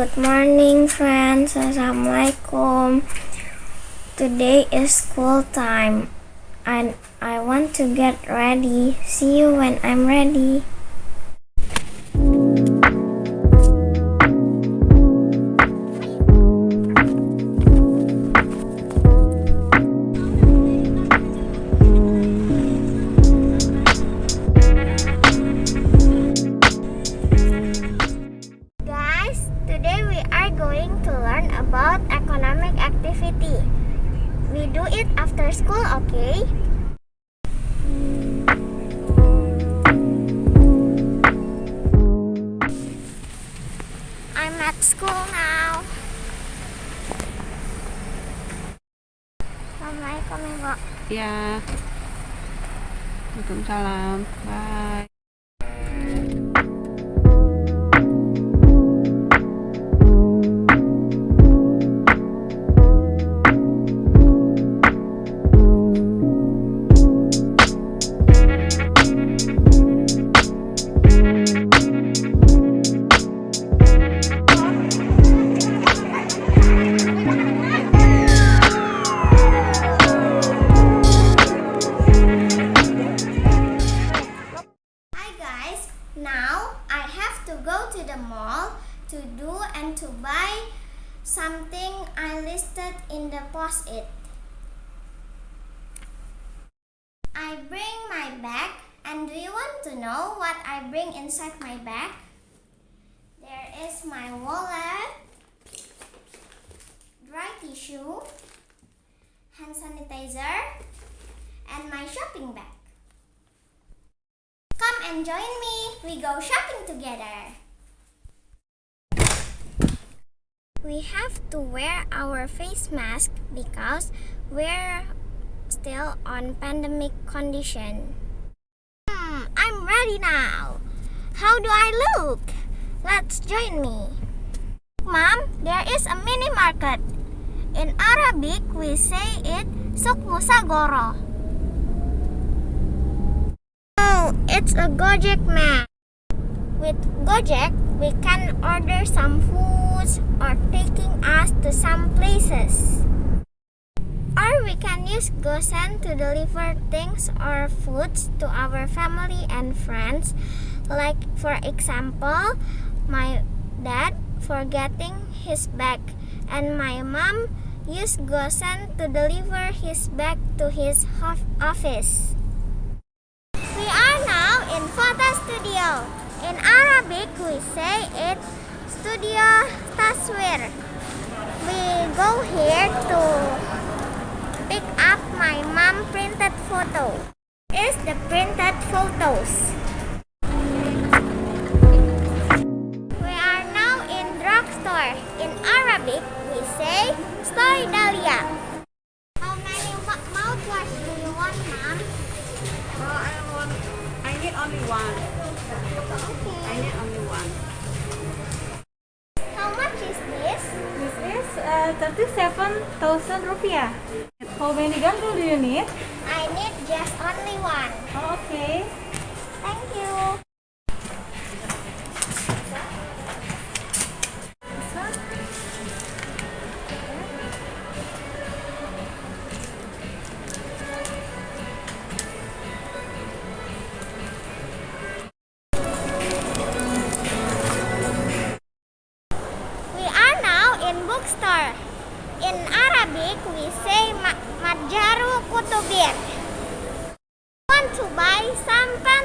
Good morning friends. Assalamualaikum. Today is school time. And I want to get ready. See you when I'm ready Ya. Waalaikumsalam. Bye. Something I listed in the post-it. I bring my bag and do you want to know what I bring inside my bag? There is my wallet, dry tissue, hand sanitizer, and my shopping bag. Come and join me. We go shopping together. We have to wear our face mask because we're still on pandemic condition. Hmm, I'm ready now. How do I look? Let's join me. Mom, there is a mini market. In Arabic, we say it Suk Musagoro. Oh, it's a Gojek man. With Gojek, we can order some foods or taking us to some places. Or we can use GoSend to deliver things or foods to our family and friends. Like for example, my dad forgetting his bag and my mom used GoSend to deliver his bag to his office. We are now in photo studio. In Arabic, we say it Studio Taswir. We go here to pick up my mom printed photo. Is the printed photos. We are now in drugstore. In Arabic, we say Story Dahlia. How many mouthwash do you want, mom? Oh, uh, I want. I need only one. I need only one. How much is this? This is uh, 37,000 rupiah. How many gantul do you need? I need just only one. Oh, okay.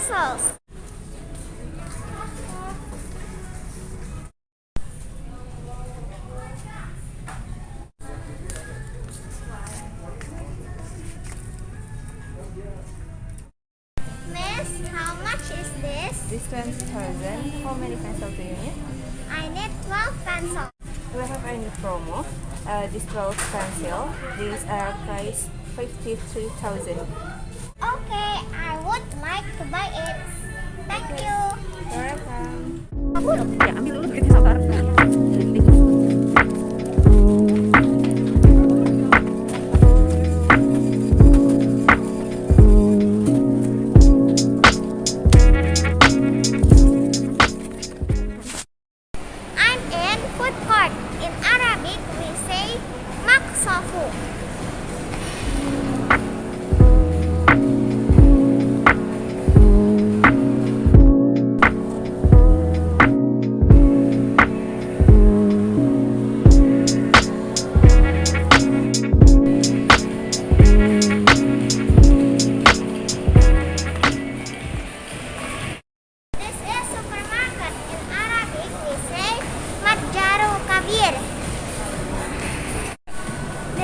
Pencils? Miss, how much is this? This 20,000. How many pencils do you need? I need 12 pencils. Do you have any promo? Uh, this 12 pencil. These are price 53,000. Okay, I would like to buy it. Thank you. Welcome. Ya, ambil dulu sabar.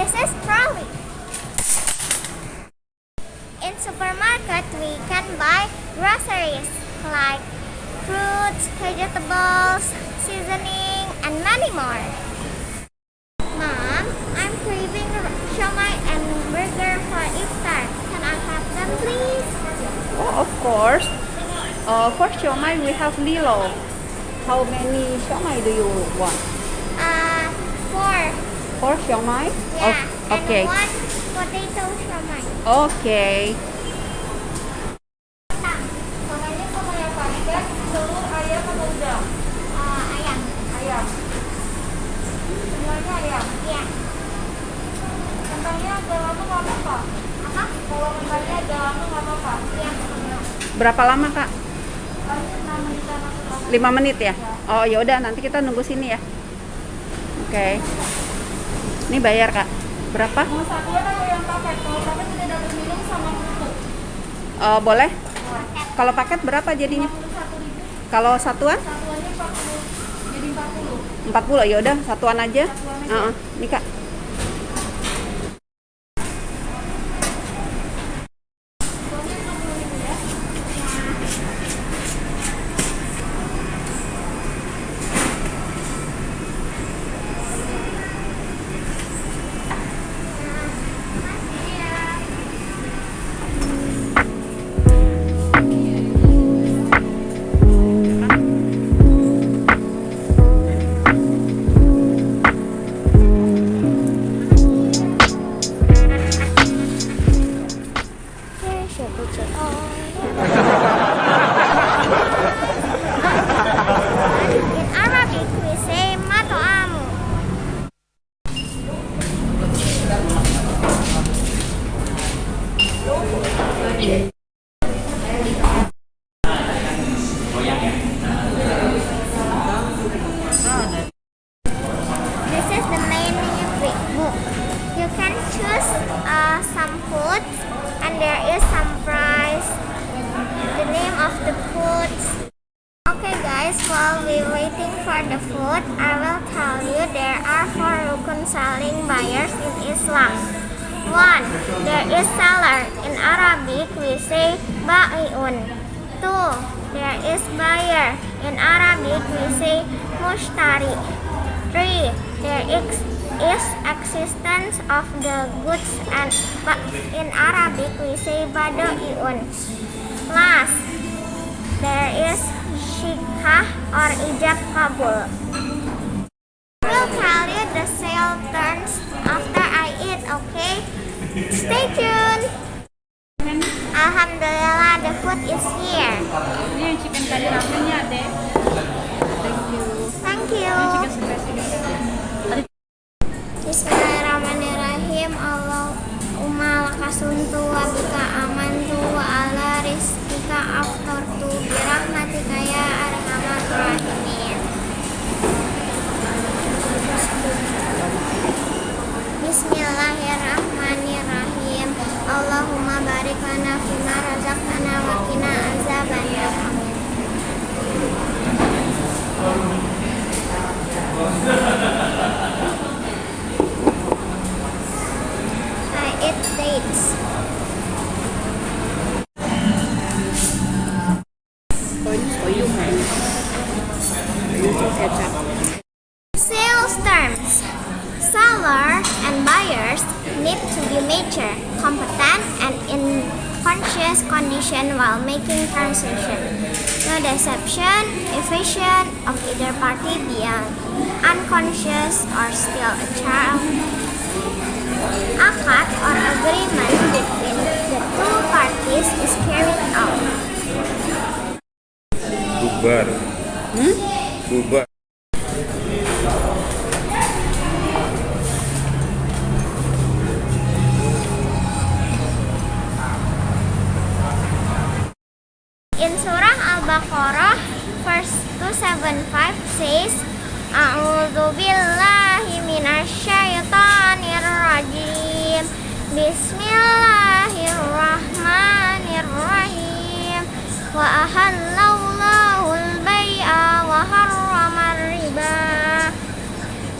This is trolley. In supermarket, we can buy groceries like fruits, vegetables, seasoning, and many more. Mom, I'm craving siomai and burger for iftar. Can I have them, please? Oh, of course. Uh, for siomai, we have Lilo. How many siomai do you want? for siomai? Yeah, oh, okay. and one potato siomai. Okay. Berapa lama, Kak? 5 menit ya? Oh, ya udah nanti kita nunggu sini ya. Oke. Okay. Ini bayar kak. Berapa? Mau satuan atau yang paket? Kalau paket tidak dapat minum sama kerupuk. Oh boleh? Kalau paket berapa jadinya? 41.000. Kalau satuan? Satuannya 40. Jadi 40. 40 ya udah satuan aja. Satuan aja. Nih kak. For the food, I will tell you there are four rukun selling buyers in Islam. One, there is seller. In Arabic, we say ba'iun. Two, there is buyer. In Arabic, we say mushtari. Three, there is, is existence of the goods and in Arabic we say badoiun. Last, there is shikah or ijab kabul. I will tell you the sale turns after I eat, okay? Stay tuned. Alhamdulillah, the food is here. Barik while making transaction. No deception, evasion of either party beyond unconscious or still a child. Akad or agreement between the two parties is carried out. bubar hmm? bubar Al-Baqarah verse 275 says A'udzu Bismillahirrahmanirrahim. Wa ahallallahu al-bay'a wa harram riba.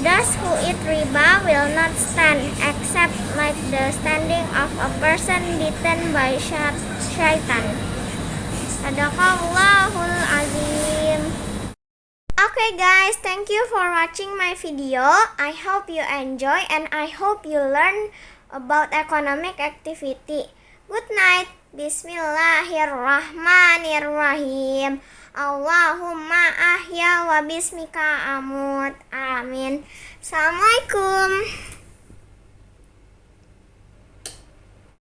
Thus who eat riba will not stand except like the standing of a person bitten by shaitan. Sadaqallahul azim. Okay guys, thank you for watching my video. I hope you enjoy and I hope you learn about economic activity. Good night. Bismillahirrahmanirrahim. Allahumma ahya wa bismika amut. Amin. Assalamualaikum.